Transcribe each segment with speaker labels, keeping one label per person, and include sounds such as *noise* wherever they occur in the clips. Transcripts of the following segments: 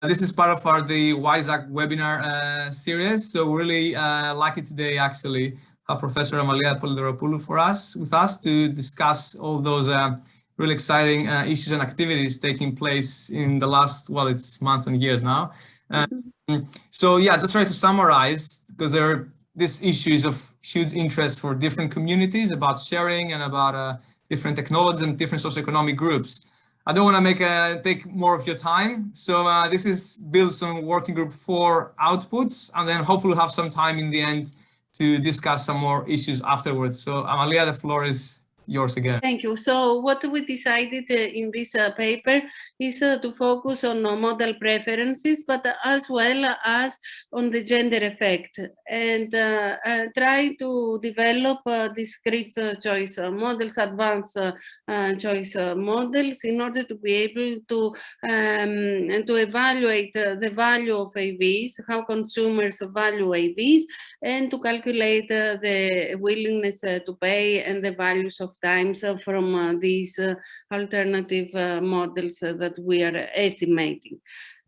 Speaker 1: This is part of our the WISE-ACT webinar uh, series. So we're really uh, lucky today actually have Professor Amalia Polydoropoulou for us with us to discuss all those uh, really exciting uh, issues and activities taking place in the last, well, it's months and years now. Mm-hmm. so yeah, just try to summarize because there are these issues of huge interest for different communities about sharing and about uh, different technologies and different socioeconomic groups. I don't want to make a, take more of your time. So uh, this is built on working group four outputs, and then hopefully we'll have some time in the end to discuss some more issues afterwards. So Amalia, the floor is yours again.
Speaker 2: Thank you. So what we decided uh, in this uh, paper is uh, to focus on uh, model preferences, but as well as on the gender effect and uh, uh, try to develop discrete choice models, advanced choice models in order to be able to um, to evaluate the value of AVs, how consumers value AVs, and to calculate the willingness to pay and the values of times uh, from uh, these uh, alternative models that we are estimating.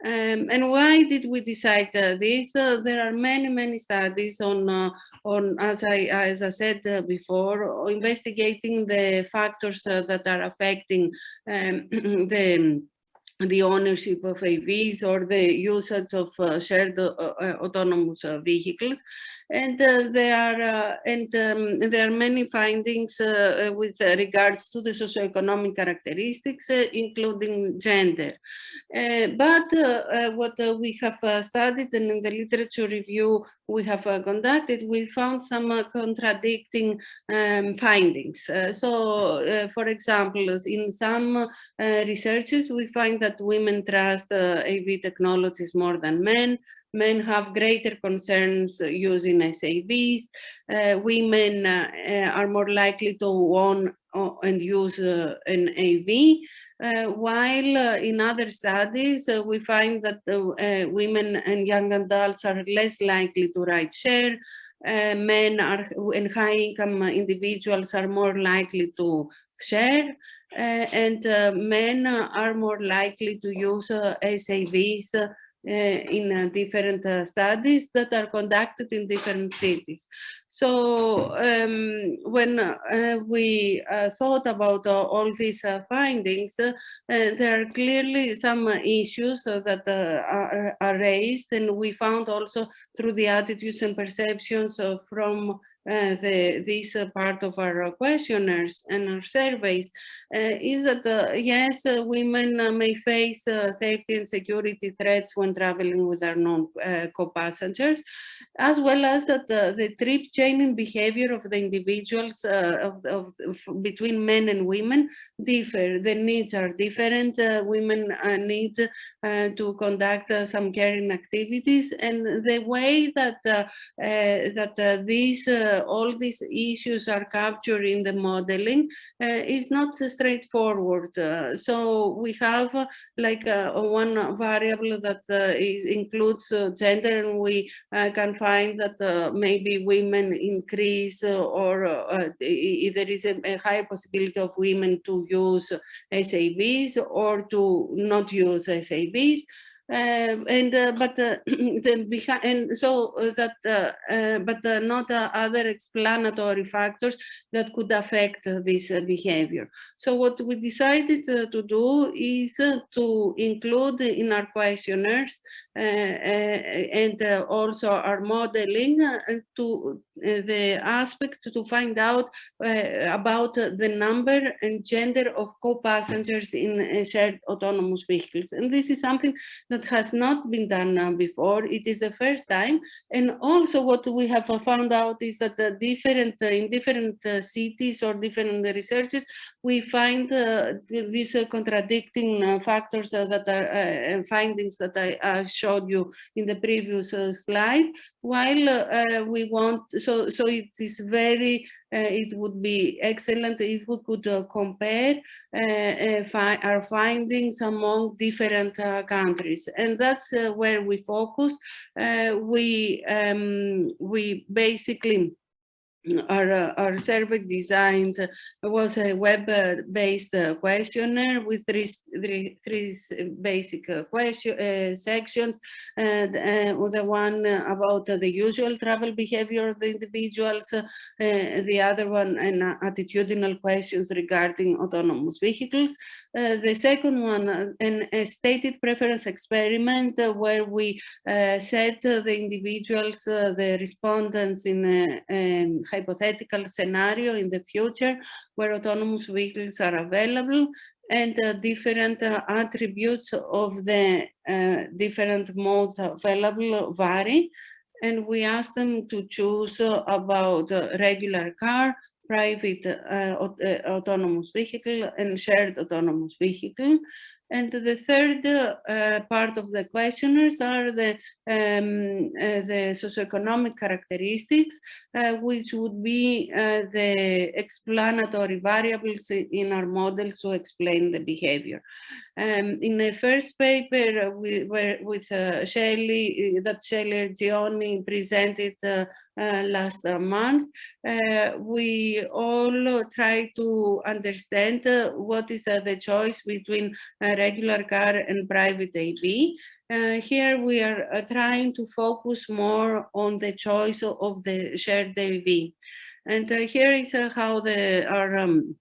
Speaker 2: Um, and why did we decide uh, this? Uh, there are many, many studies on, uh, on as I as I said before, investigating the factors that are affecting um, *clears throat* the the ownership of AVs or the usage of uh, shared uh, uh, autonomous uh, vehicles. And uh, there are uh, and um, there are many findings with regards to the socioeconomic characteristics, including gender. but what we have studied and in the literature review we have conducted, we found some contradicting um, findings. so, for example, in some researches, we find that that women trust uh, AV technologies more than men. Men have greater concerns using SAVs. Uh, women uh, uh, are more likely to own uh, and use uh, an AV. while in other studies, we find that women and young adults are less likely to ride share. men are and high income individuals are more likely to share uh, and uh, men are more likely to use uh, SAVs in different studies that are conducted in different cities. So um, when uh, we uh, thought about uh, all these findings, there are clearly some issues that are, are, raised and we found also through the attitudes and perceptions from uh, the, this uh, part of our questionnaires and our surveys uh, is that yes, women may face safety and security threats when traveling with their non-co-passengers, as well as that the, the behavior of the individuals uh, of, of, of, between men and women differ. The needs are different. Uh, women uh, need to conduct some caring activities, and the way that that these uh, all these issues are captured in the modeling uh, is not straightforward. Uh, so we have like one variable that includes gender and we can find that maybe women increase uh, or uh, uh, there is a, a higher possibility of women to use SAVs or to not use SAVs. Um, and uh, but uh, *clears throat* behind and so uh, that uh, uh but uh, not other explanatory factors that could affect this behavior. So what we decided to do is to include in our questionnaires and also our modeling to the aspect to find out about the number and gender of co-passengers in shared autonomous vehicles. And this is something that that has not been done uh, before. It is the first time. And also what we have found out is that different uh, in different uh, cities or different researches, we find uh, these uh, contradicting uh, factors that are findings that I showed you in the previous slide. While we want, so, so it is very it would be excellent if we could uh, compare uh, fi our findings among different countries. And that's where we focused. we, um, we basically our, uh, our survey designed was a web-based uh, questionnaire with three, three, three basic uh, question uh, sections. And uh, the one about the usual travel behavior of the individuals, the other one an attitudinal questions regarding autonomous vehicles. the second one, an, a stated preference experiment where we set the individuals, the respondents in um, hypothetical scenario in the future where autonomous vehicles are available and uh, different uh, attributes of the uh, different modes available vary. And we ask them to choose about regular car, private uh, autonomous vehicle and shared autonomous vehicle. And the third uh, part of the questionnaires are the, um, uh, the socioeconomic characteristics, uh, which would be uh, the explanatory variables in our models to explain the behavior. Um, in the first paper we, were with uh, Shelley, uh, that Shelly Etzioni presented last month, we all try to understand what is the choice between a regular car and private AV. Uh, here we are uh, trying to focus more on the choice of the shared AV. And uh, here is uh, how the our um,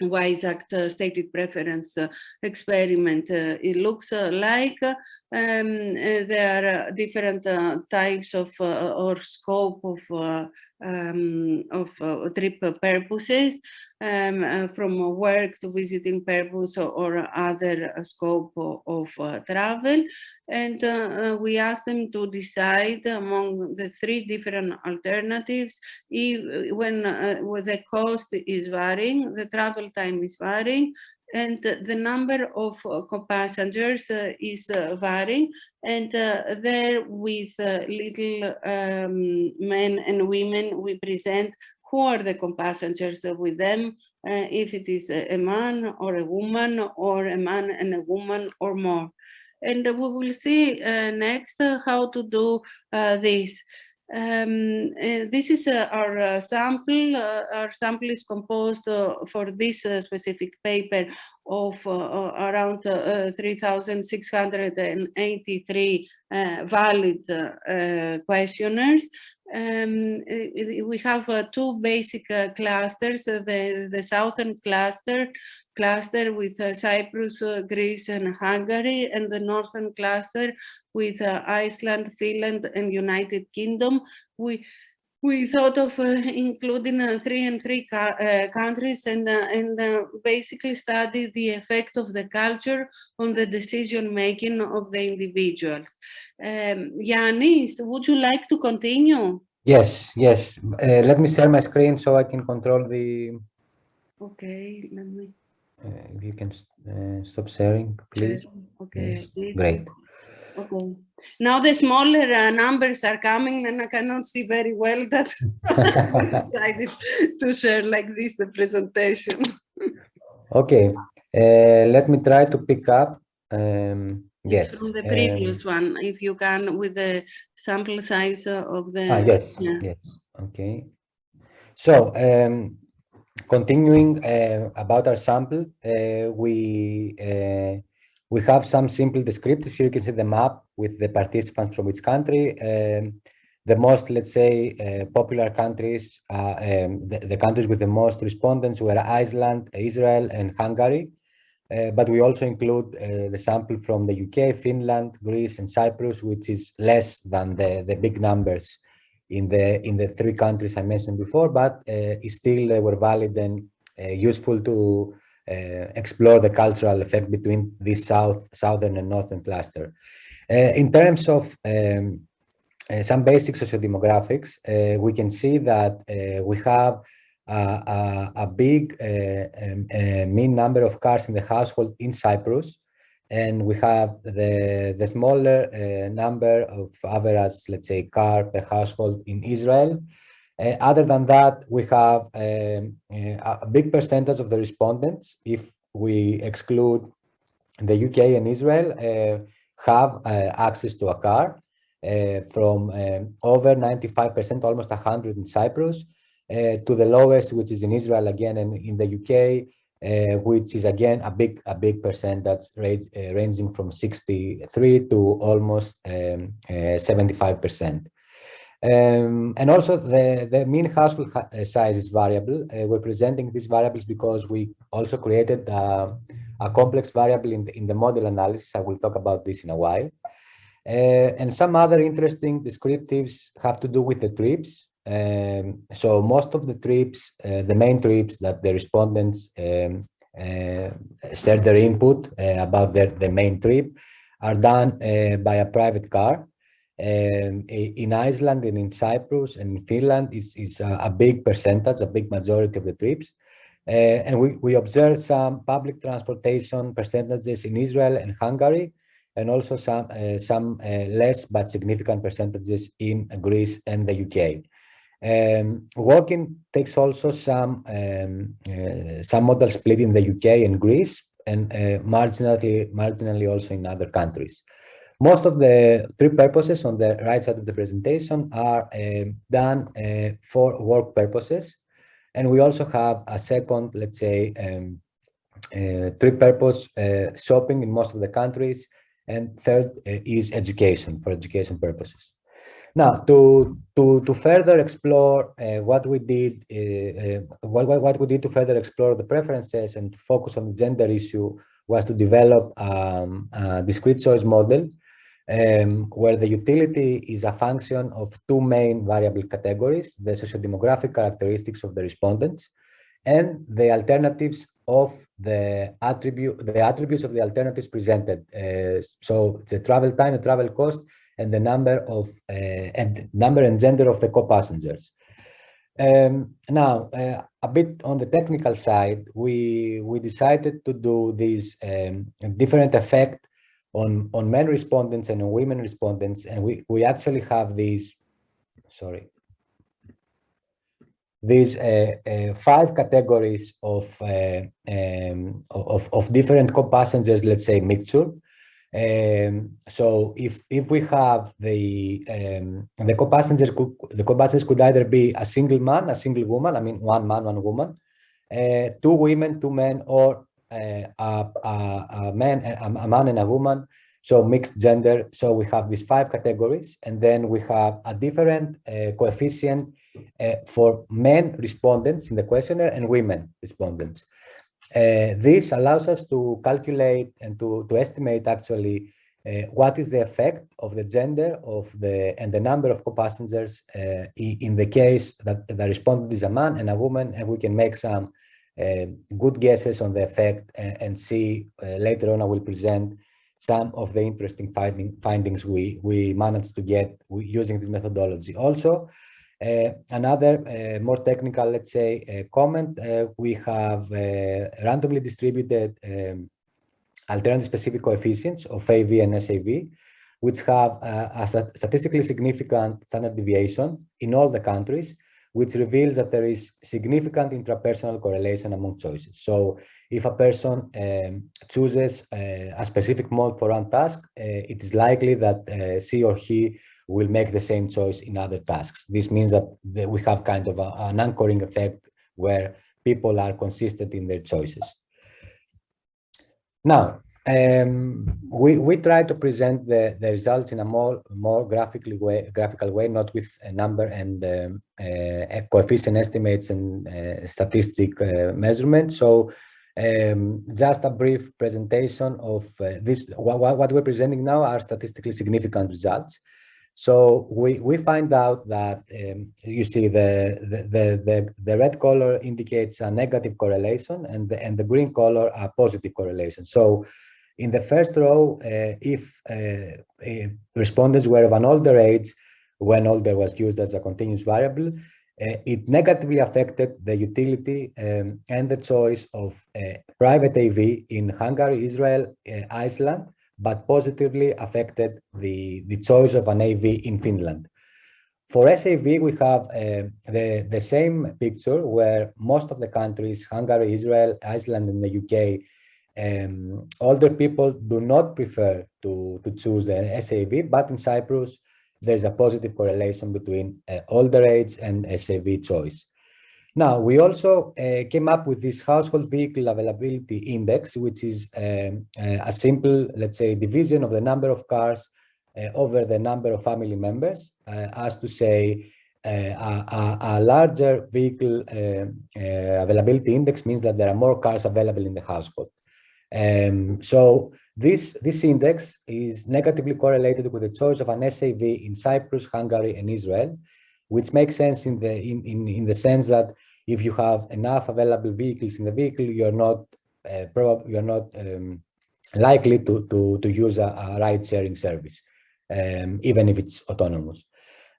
Speaker 2: WISE-ACT uh, stated preference uh, experiment. it looks like um, there are different types of or scope of um, of uh, trip purposes um, uh, from work to visiting purpose or, or other scope of, uh, travel. And uh, we ask them to decide among the three different alternatives if, when, when the cost is varying the travel time is varying and the number of uh, passengers uh, is uh, varying and there with little um, men and women we present who are the passengers with them, uh, if it is a, a, man or a woman or a man and a woman or more. And we will see uh, next uh, how to do this. Um, uh, this is uh, our uh, sample. our sample is composed for this specific paper of uh, uh, around uh, 3,683 valid questionnaires. Um, we have uh, two basic uh, clusters, uh, the, the southern cluster, cluster with Cyprus, Greece and Hungary, and the northern cluster with Iceland, Finland and United Kingdom. We we thought of uh, including uh, three and three uh, countries and, and basically study the effect of the culture on the decision making of the individuals. Um, would you like to continue?
Speaker 3: Yes, yes. let me share my screen so I can control the...
Speaker 2: Okay, let me...
Speaker 3: if you can stop sharing, please.
Speaker 2: Okay.
Speaker 3: Yes. Great.
Speaker 2: Okay. Now the smaller uh, numbers are coming and I cannot see very well *laughs* that I *laughs* decided to share like this the presentation.
Speaker 3: okay. Uh, let me try to pick up. Um, yes.
Speaker 2: From the previous um, one, if you can, with the sample size of the...
Speaker 3: Ah, yes, yeah. yes. Okay. So, um, continuing uh, about our sample, uh, we uh, we have some simple descriptors. Here you can see the map with the participants from each country. Um, the most, let's say, uh, popular countries, uh, um, the, the, countries with the most respondents were Iceland, Israel, and Hungary. Uh, but we also include uh, the sample from the UK, Finland, Greece, and Cyprus, which is less than the, the big numbers in the in the three countries I mentioned before, but uh, still they were valid and uh, useful to uh, explore the cultural effect between this south, southern and northern cluster. Uh, in terms of um, uh, some basic sociodemographics, we can see that we have a, a, big um, mean number of cars in the household in Cyprus, and we have the the smaller uh, number of average, let's say, car per household in Israel, uh, other than that, we have um, uh, a big percentage of the respondents, if we exclude the UK and Israel, uh, have uh, access to a car uh, from um, over 95%, almost 100 in Cyprus, to the lowest, which is in Israel again and in the UK, uh, which is again a big a big percent that's uh, ranging from 63 to almost 75%. Um, um, and also the, the mean household uh, size is variable. Uh, we're presenting these variables because we also created uh, a complex variable in the, in the model analysis. I will talk about this in a while. Uh, and some other interesting descriptives have to do with the trips. Um, so most of the trips, uh, the main trips that the respondents um, uh, share their input about their, the main trip are done by a private car. Um, in Iceland and in Cyprus and in Finland is, is a, a, big percentage, a big majority of the trips. Uh, and we, we observe some public transportation percentages in Israel and Hungary, and also some, uh, some uh, less but significant percentages in Greece and the UK. Um, walking takes also some um, uh, some modal split in the UK and Greece, and uh, marginally marginally also in other countries. Most of the three purposes on the right side of the presentation are uh, done uh, for work purposes. And we also have a second, let's say, um, uh, three-purpose uh, shopping in most of the countries. And third uh, is education, for education purposes. Now, to, to, to further explore what we did, what, what we did to further explore the preferences and focus on the gender issue was to develop um, a discrete choice model um, where the utility is a function of two main variable categories, the sociodemographic characteristics of the respondents and the alternatives of the attribute, the attributes of the alternatives presented. Uh, so the travel time, the travel cost, and the number of uh, and number and gender of the co-passengers. Um, now, uh, a bit on the technical side, we we decided to do this um, different effect on, on men respondents and on women respondents. And we, we actually have these, sorry, these uh, uh, five categories of, uh, um, of, of different co-passengers, let's say mixture. Um, so if if we have the um, the co-passengers could, the co-passengers could either be a single man, a single woman, I mean one man, one woman, uh, two women, two men, or a, a, a, man, a, a man and a woman, so mixed gender. So we have these five categories, and then we have a different uh, coefficient uh, for men respondents in the questionnaire and women respondents. Uh, this allows us to calculate and to, to estimate actually uh, what is the effect of the gender of the and the number of co-passengers uh, in the case that the respondent is a man and a woman, and we can make some good guesses on the effect and, and see uh, later on I will present some of the interesting finding, findings we, we managed to get using this methodology. Also, uh, another uh, more technical, let's say, uh, comment, uh, we have randomly distributed um, alternative specific coefficients of AV and SAV, which have a statistically significant standard deviation in all the countries, which reveals that there is significant intrapersonal correlation among choices. So if a person um, chooses uh, a specific mode for one task, uh, it is likely that uh, she or he will make the same choice in other tasks. This means that we have kind of a, an anchoring effect where people are consistent in their choices. Now, um, we, we try to present the, the results in a more, more graphically way, graphical way, not with a number and um, uh, coefficient estimates and uh, statistic uh, measurements. So um, just a brief presentation of uh, this, what, what we're presenting now are statistically significant results. So we, we find out that um, you see the, the, the, the, red color indicates a negative correlation and the, and the green color a positive correlation. So in the first row, uh, if uh, respondents were of an older age, when older was used as a continuous variable, uh, it negatively affected the utility um, and the choice of private AV in Hungary, Israel, Iceland, but positively affected the, the choice of an AV in Finland. For SAV, we have uh, the, the same picture where most of the countries, Hungary, Israel, Iceland, and the UK, um, older people do not prefer to, to choose an SAV, but in Cyprus, there's a positive correlation between uh, older age and SAV choice. Now, we also uh, came up with this household vehicle availability index, which is um, uh, a simple, let's say, division of the number of cars uh, over the number of family members, uh, as to say, uh, a, a, larger vehicle availability index means that there are more cars available in the household. Um, so this, this index is negatively correlated with the choice of an SAV in Cyprus, Hungary, and Israel, which makes sense in the in, in, in the sense that if you have enough available vehicles in the vehicle, you're not uh, probably you're not um, likely to, to, to use a, a ride-sharing service, um, even if it's autonomous.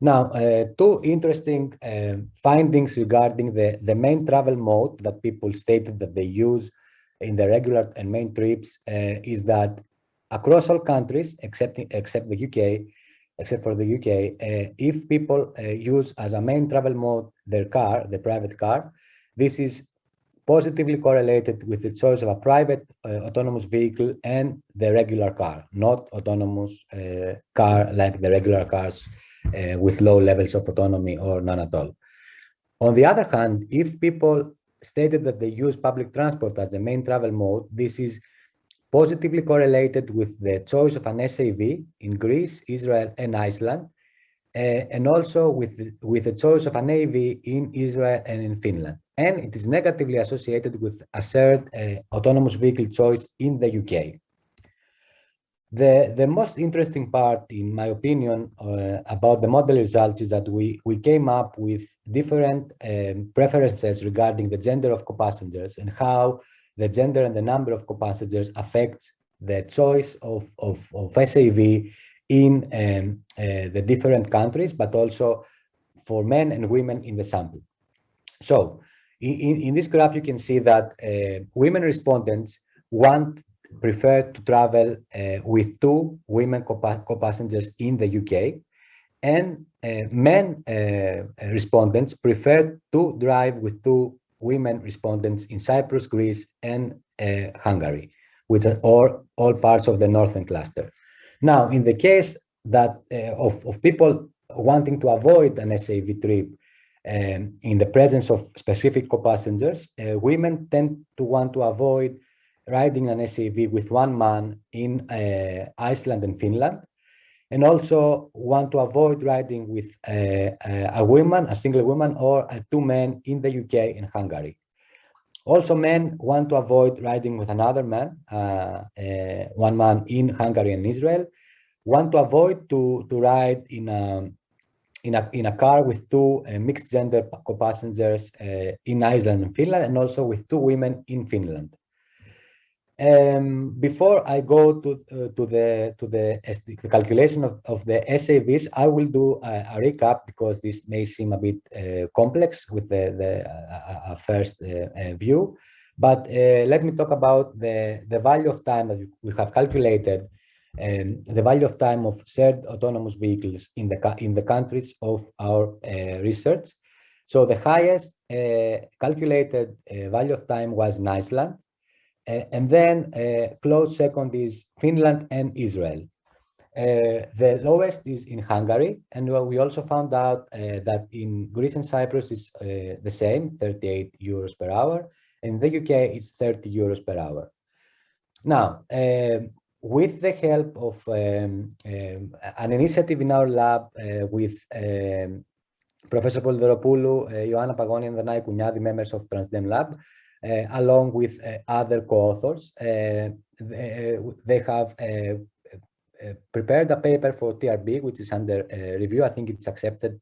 Speaker 3: Now, uh, two interesting uh, findings regarding the, the main travel mode that people stated that they use in the regular and main trips uh, is that across all countries, except, except the UK, except for the UK, uh, if people uh, use as a main travel mode their car, the private car, this is positively correlated with the choice of a private uh, autonomous vehicle and the regular car, not autonomous uh, car like the regular cars uh, with low levels of autonomy or none at all. On the other hand, if people stated that they use public transport as the main travel mode, this is positively correlated with the choice of an SAV in Greece, Israel, and Iceland, uh, and also with the, with the choice of an AV in Israel and in Finland. And it is negatively associated with a shared uh, autonomous vehicle choice in the UK. The, the most interesting part, in my opinion, uh, about the model results is that we, we came up with different um, preferences regarding the gender of co-passengers and how the gender and the number of co-passengers affects the choice of, of, of SAV in um, uh, the different countries, but also for men and women in the sample. So in, in this graph, you can see that uh, women respondents want prefer to travel uh, with two women co-passengers in the UK and uh, men uh, respondents prefer to drive with two women respondents in Cyprus, Greece, and Hungary, which are all, all parts of the northern cluster. Now, in the case that of, of people wanting to avoid an SAV trip um, in the presence of specific co-passengers, uh, women tend to want to avoid riding an SAV with one man in uh, Iceland and Finland, and also want to avoid riding with a, a, woman, a single woman, or two men in the UK and Hungary. Also, men want to avoid riding with another man, uh, uh, one man in Hungary and Israel, want to avoid to, to ride in a, in a, in a car with two uh, mixed gender co-passengers uh, in Iceland and Finland, and also with two women in Finland. Um, before I go to uh, to the to the, the calculation of, of the SAVs, I will do a, a recap because this may seem a bit uh, complex with the the uh, first uh, uh, view. But uh, let me talk about the the value of time that we have calculated, um, the value of time of shared autonomous vehicles in the in the countries of our research. So the highest calculated value of time was in Iceland uh, and then uh, close second is Finland and Israel. Uh, the lowest is in Hungary, and we also found out that in Greece and Cyprus it's the same, 38 euros per hour. In the UK, it's 30 euros per hour. Now, um, with the help of um, um, an initiative in our lab uh, with um, Professor Polydoropoulou, uh, Ioanna Pagoni and Danai Kouniadi, members of Transdem Lab, uh, along with uh, other co-authors. Uh, they, they, have prepared a paper for TRB, which is under review. I think it's accepted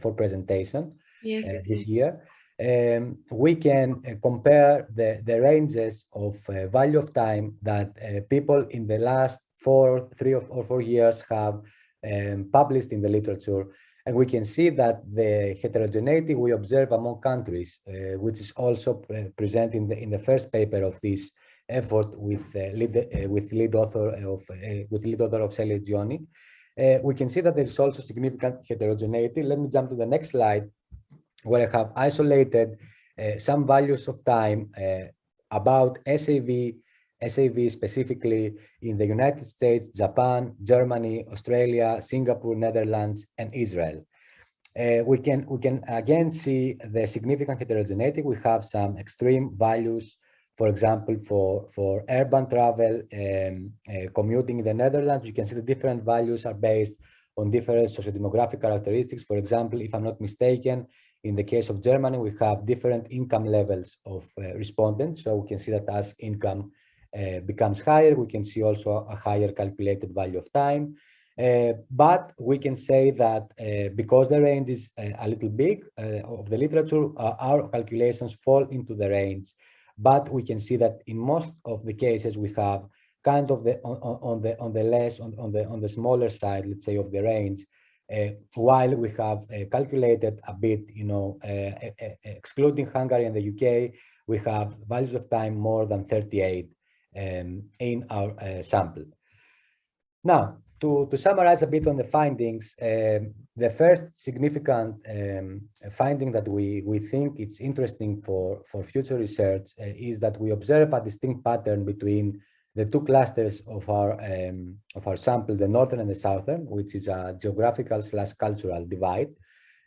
Speaker 3: for presentation
Speaker 2: yes,
Speaker 3: this year. Um, we can uh, compare the, the ranges of uh, value of time that uh, people in the last four, three or four years have um, published in the literature and we can see that the heterogeneity we observe among countries, uh, which is also pre present in the, in the first paper of this effort with uh, lead, uh, with lead author of uh, with lead author of Shelly Etzioni, uh, we can see that there is also significant heterogeneity. Let me jump to the next slide, where I have isolated uh, some values of time about SAV SAV specifically in the United States, Japan, Germany, Australia, Singapore, Netherlands, and Israel. uh, we can we can again see the significant heterogeneity. We have some extreme values, for example, for for urban travel, um, uh, commuting in the Netherlands. You can see the different values are based on different socio-demographic characteristics. For example, if I'm not mistaken, in the case of Germany, we have different income levels of uh, respondents. So we can see that as income uh, becomes higher, we can see also a higher calculated value of time. Uh, but we can say that uh, because the range is uh, a little big uh, of the literature, our calculations fall into the range. But we can see that in most of the cases we have kind of the on, on the on the less on, on the on the smaller side, let's say, of the range, uh, while we have uh, calculated a bit, you know, uh, excluding Hungary and the UK, we have values of time more than 38 um, in our sample. Now, to, to, summarize a bit on the findings, um, the first significant um, finding that we, we think it's interesting for, for future research uh, is that we observe a distinct pattern between the two clusters of our um, of our sample, the northern and the southern, which is a geographical slash cultural divide.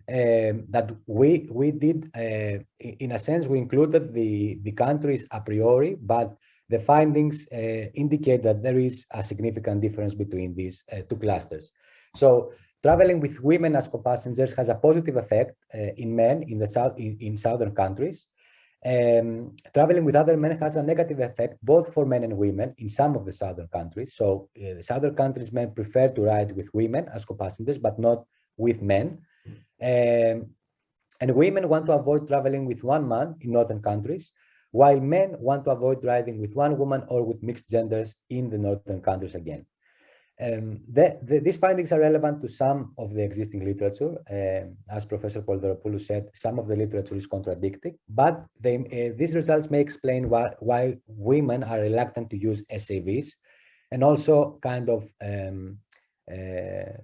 Speaker 3: Um, that we we did uh, in a sense we included the the countries a priori, but the findings uh, indicate that there is a significant difference between these uh, two clusters. So traveling with women as co-passengers has a positive effect uh, in men in the south in, in southern countries um, traveling with other men has a negative effect both for men and women in some of the southern countries. So uh, the southern countries men prefer to ride with women as co-passengers, but not with men. Um, and women want to avoid traveling with one man in northern countries, while men want to avoid driving with one woman or with mixed genders in the northern countries again. Um, the, the, these findings are relevant to some of the existing literature. Um, as Professor Polydoropoulou said, some of the literature is contradicting, but they, uh, these results may explain why, why women are reluctant to use SAVs and also kind of um, uh,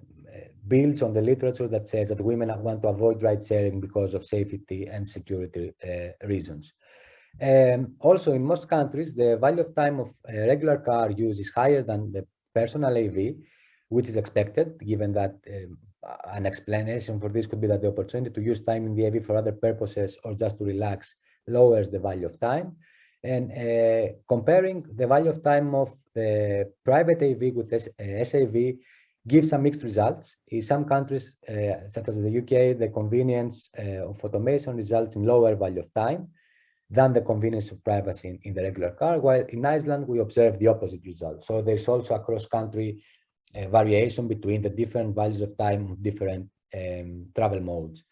Speaker 3: builds on the literature that says that women want to avoid ride sharing because of safety and security uh, reasons. Um, also, in most countries, the value of time of regular car use is higher than the personal AV, which is expected, given that um, an explanation for this could be that the opportunity to use time in the AV for other purposes or just to relax lowers the value of time. And uh, comparing the value of time of the private AV with S uh, SAV gives some mixed results. In some countries, uh, such as the UK, the convenience uh, of automation results in lower value of time than the convenience of privacy in, in, the regular car, while in Iceland we observe the opposite result. So there's also a cross-country uh, variation between the different values of time of different um, travel modes.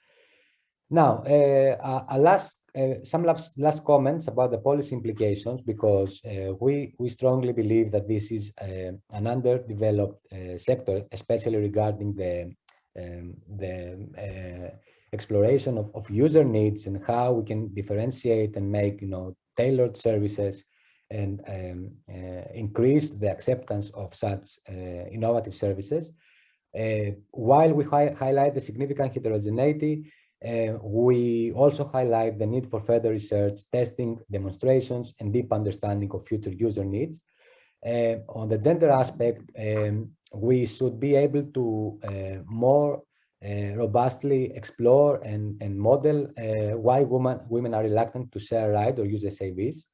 Speaker 3: Now, uh, a, last, uh, some last, last, comments about the policy implications, because uh, we, we strongly believe that this is uh, an underdeveloped uh, sector, especially regarding the, um, the exploration of, of user needs and how we can differentiate and make you know tailored services and um, uh, increase the acceptance of such uh, innovative services. Uh, while we hi highlight the significant heterogeneity, uh, we also highlight the need for further research, testing, demonstrations, and deep understanding of future user needs. Uh, on the gender aspect, um, we should be able to uh, more robustly explore and, and model uh, why women, women are reluctant to share ride or use SAVs,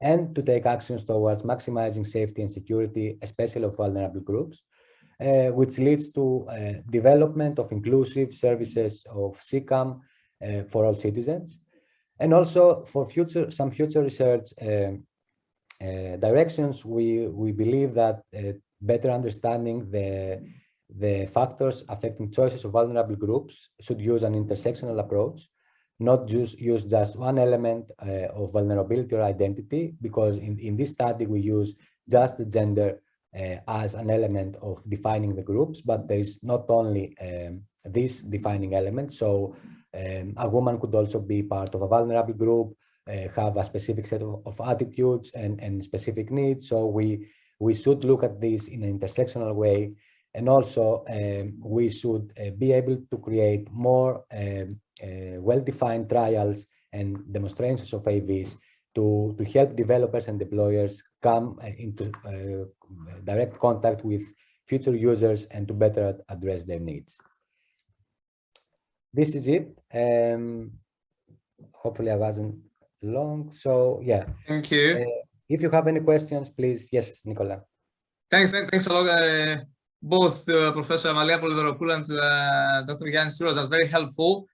Speaker 3: and to take actions towards maximizing safety and security, especially of vulnerable groups, uh, which leads to uh, development of inclusive services of CCAM uh, for all citizens, and also for future some future research uh, directions. We we believe that better understanding the the factors affecting choices of vulnerable groups should use an intersectional approach, not just use just one element uh, of vulnerability or identity, because in, in this study we use just the gender uh, as an element of defining the groups, but there is not only um, this defining element. So um, a woman could also be part of a vulnerable group, uh, have a specific set of, of, attitudes and, and specific needs. So we, we should look at this in an intersectional way and also, um, we should uh, be able to create more um, uh, well-defined trials and demonstrations of AVs to, to help developers and deployers come uh, into uh, direct contact with future users and to better address their needs. This is it. Um, hopefully I wasn't long. So yeah.
Speaker 1: Thank you.
Speaker 3: Uh, if you have any questions, please. Yes, Nicola.
Speaker 1: Thanks. Thanks a lot. Uh both uh, Professor Amalia and Dr. Yannis Tsouros are very helpful